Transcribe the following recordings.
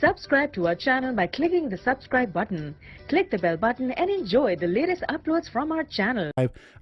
Subscribe to our channel by clicking the subscribe button. Click the bell button and enjoy the latest uploads from our channel.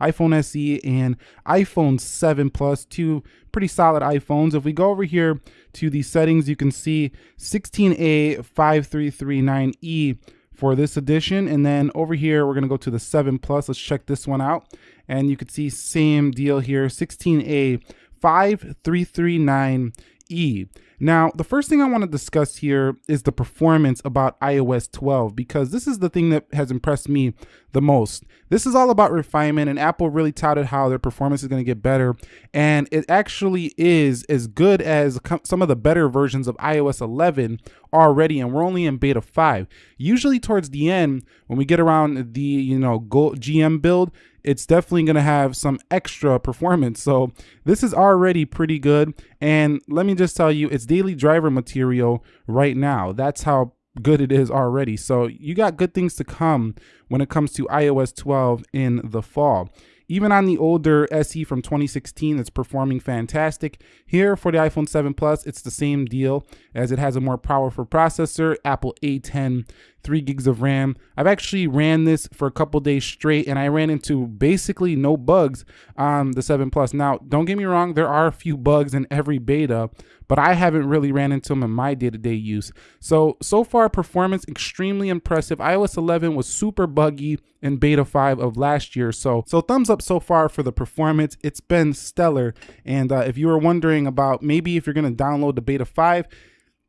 iPhone SE and iPhone 7 Plus, two pretty solid iPhones. If we go over here to the settings, you can see 16A5339E for this edition. And then over here, we're gonna go to the 7 Plus. Let's check this one out. And you can see same deal here, 16A5339E. Now, the first thing I want to discuss here is the performance about iOS 12 because this is the thing that has impressed me the most. This is all about refinement and Apple really touted how their performance is going to get better and it actually is as good as some of the better versions of iOS 11 already and we're only in beta 5. Usually towards the end when we get around the, you know, GM build, it's definitely going to have some extra performance. So this is already pretty good. And let me just tell you, it's daily driver material right now. That's how good it is already. So you got good things to come when it comes to iOS 12 in the fall. Even on the older SE from 2016, it's performing fantastic. Here for the iPhone 7 Plus, it's the same deal as it has a more powerful processor, Apple A10 three gigs of RAM. I've actually ran this for a couple days straight and I ran into basically no bugs on the 7 Plus. Now, don't get me wrong, there are a few bugs in every beta, but I haven't really ran into them in my day-to-day -day use. So, so far performance extremely impressive. iOS 11 was super buggy in beta 5 of last year. So, so thumbs up so far for the performance. It's been stellar. And uh, if you were wondering about maybe if you're going to download the beta 5,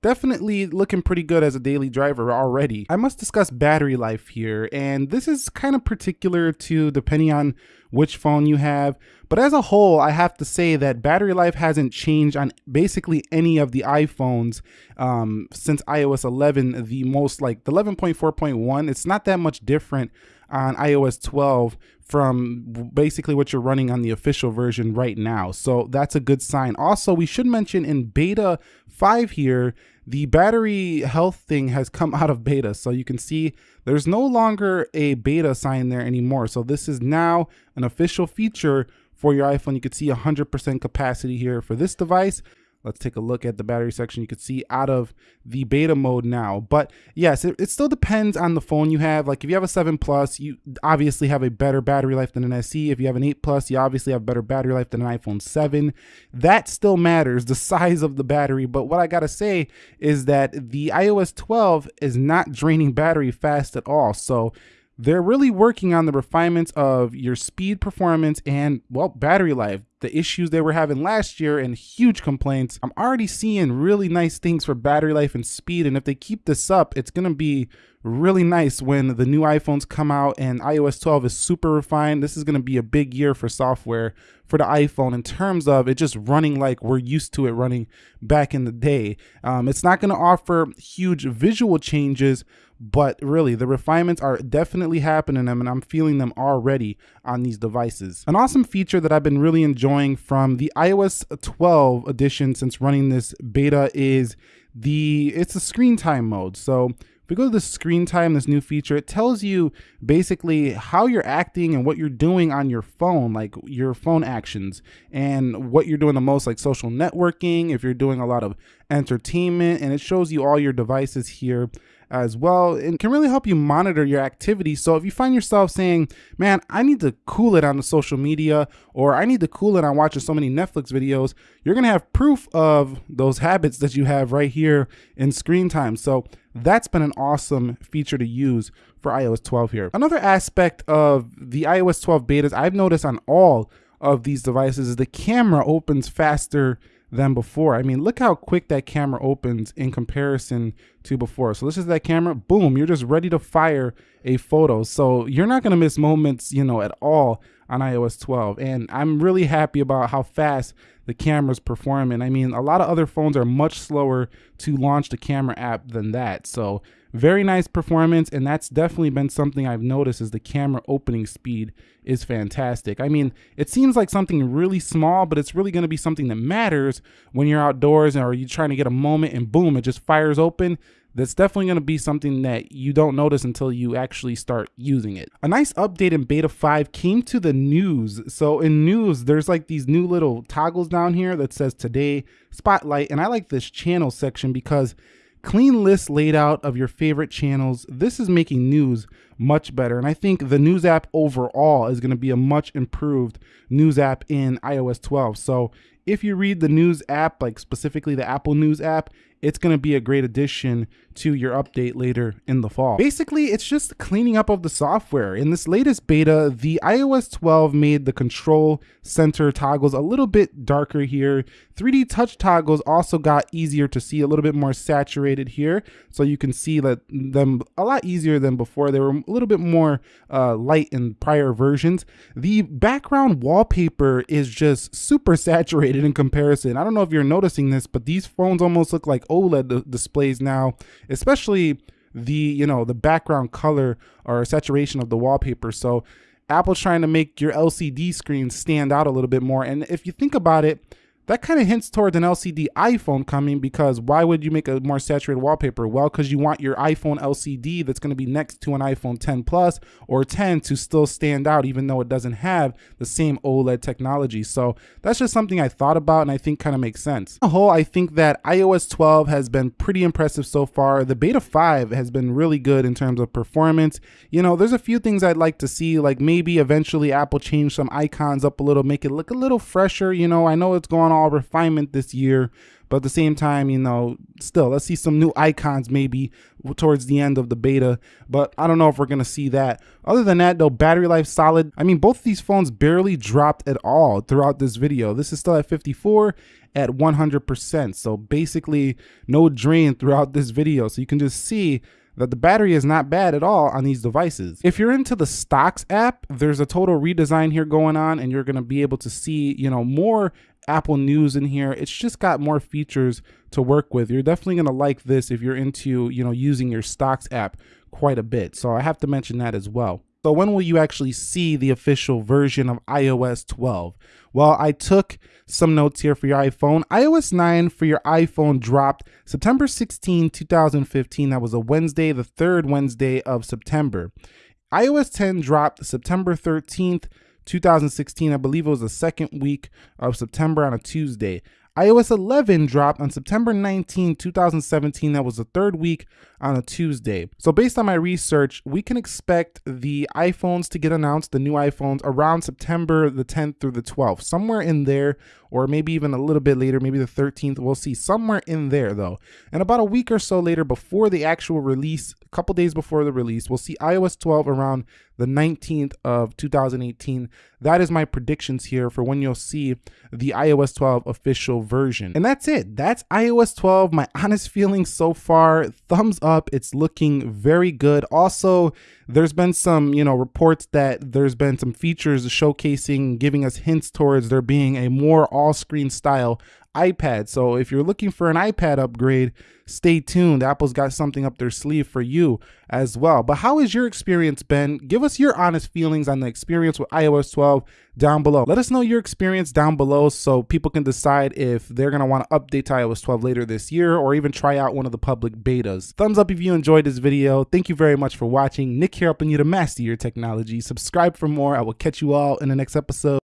definitely looking pretty good as a daily driver already. I must discuss battery life here, and this is kind of particular to depending on which phone you have. But as a whole, I have to say that battery life hasn't changed on basically any of the iPhones um, since iOS 11, the most like the 11.4.1. It's not that much different on iOS 12 from basically what you're running on the official version right now. So that's a good sign. Also, we should mention in beta 5 here, the battery health thing has come out of beta. So you can see there's no longer a beta sign there anymore. So this is now an official feature for your iPhone. You can see 100% capacity here for this device. Let's take a look at the battery section. You can see out of the beta mode now. But yes, it, it, still depends on the phone you have. Like if you have a 7 Plus, you obviously have a better battery life than an SE. If you have an 8 Plus, you obviously have better battery life than an iPhone 7. That still matters, the size of the battery. But what I gotta say is that the iOS 12 is not draining battery fast at all. So they're really working on the refinements of your speed performance and well battery life the issues they were having last year and huge complaints i'm already seeing really nice things for battery life and speed and if they keep this up it's going to be really nice when the new iPhones come out and iOS 12 is super refined. This is going to be a big year for software for the iPhone in terms of it just running like we're used to it running back in the day. Um, it's not going to offer huge visual changes, but really the refinements are definitely happening and I'm feeling them already on these devices. An awesome feature that I've been really enjoying from the iOS 12 edition since running this beta is the it's a screen time mode. So if we go to the screen time, this new feature, it tells you basically how you're acting and what you're doing on your phone, like your phone actions and what you're doing the most, like social networking, if you're doing a lot of entertainment, and it shows you all your devices here as well and can really help you monitor your activity. So if you find yourself saying, man, I need to cool it on the social media or I need to cool it on watching so many Netflix videos, you're to have proof of those habits that you have right here in screen time. So that's been an awesome feature to use for iOS 12 here. Another aspect of the iOS 12 betas I've noticed on all of these devices is the camera opens faster than before. I mean, look how quick that camera opens in comparison to before. So this is that camera, boom, you're just ready to fire a photo. So you're not gonna miss moments, you know, at all on iOS 12. And I'm really happy about how fast the camera's performing. I mean, a lot of other phones are much slower to launch the camera app than that. So very nice performance, and that's definitely been something I've noticed is the camera opening speed is fantastic. I mean, it seems like something really small, but it's really gonna be something that matters when you're outdoors or you're trying to get a moment and boom, it just fires open that's definitely going to be something that you don't notice until you actually start using it. A nice update in beta 5 came to the news. So in news, there's like these new little toggles down here that says today spotlight. And I like this channel section because clean list laid out of your favorite channels. This is making news much better. And I think the news app overall is going to be a much improved news app in iOS 12. So if you read the news app, like specifically the Apple News app, it's going to be a great addition to your update later in the fall. Basically, it's just cleaning up of the software. In this latest beta, the iOS 12 made the control center toggles a little bit darker here. 3D touch toggles also got easier to see, a little bit more saturated here. So you can see that them a lot easier than before. They were a little bit more uh, light in prior versions. The background wallpaper is just super saturated in comparison. I don't know if you're noticing this, but these phones almost look like OLED displays now, especially the you know the background color or saturation of the wallpaper. So Apple's trying to make your LCD screen stand out a little bit more. And if you think about it, that kind of hints towards an LCD iPhone coming because why would you make a more saturated wallpaper? Well, because you want your iPhone LCD that's going to be next to an iPhone 10 Plus or 10 to still stand out, even though it doesn't have the same OLED technology. So that's just something I thought about and I think kind of makes sense. On the whole, I think that iOS 12 has been pretty impressive so far. The beta 5 has been really good in terms of performance. You know, there's a few things I'd like to see, like maybe eventually Apple change some icons up a little, make it look a little fresher. You know, I know it's going on all refinement this year, but at the same time, you know, still let's see some new icons maybe towards the end of the beta. But I don't know if we're gonna see that. Other than that, though, battery life solid. I mean, both these phones barely dropped at all throughout this video. This is still at 54 at 100%. So basically, no drain throughout this video. So you can just see that the battery is not bad at all on these devices. If you're into the Stocks app, there's a total redesign here going on and you're gonna be able to see, you know, more Apple News in here. It's just got more features to work with. You're definitely going to like this if you're into, you know, using your Stocks app quite a bit. So I have to mention that as well. So when will you actually see the official version of iOS 12? Well, I took some notes here for your iPhone. iOS 9 for your iPhone dropped September 16, 2015. That was a Wednesday, the third Wednesday of September. iOS 10 dropped September 13th, 2016. I believe it was the second week of September on a Tuesday iOS 11 dropped on September 19, 2017. That was the third week on a Tuesday. So based on my research, we can expect the iPhones to get announced, the new iPhones, around September the 10th through the 12th, somewhere in there, or maybe even a little bit later, maybe the 13th. We'll see somewhere in there though. And about a week or so later, before the actual release, a couple days before the release, we'll see iOS 12 around the 19th of 2018. That is my predictions here for when you'll see the iOS 12 official version. And that's it. That's iOS 12. My honest feelings so far, thumbs up. It's looking very good. Also, there's been some, you know, reports that there's been some features showcasing, giving us hints towards there being a more all-screen style iPad. So if you're looking for an iPad upgrade, stay tuned. Apple's got something up their sleeve for you as well. But how has your experience been? Give us your honest feelings on the experience with iOS 12 down below. Let us know your experience down below so people can decide if they're going to want to update to iOS 12 later this year or even try out one of the public betas. Thumbs up if you enjoyed this video. Thank you very much for watching. Nick helping you to master your technology. Subscribe for more. I will catch you all in the next episode.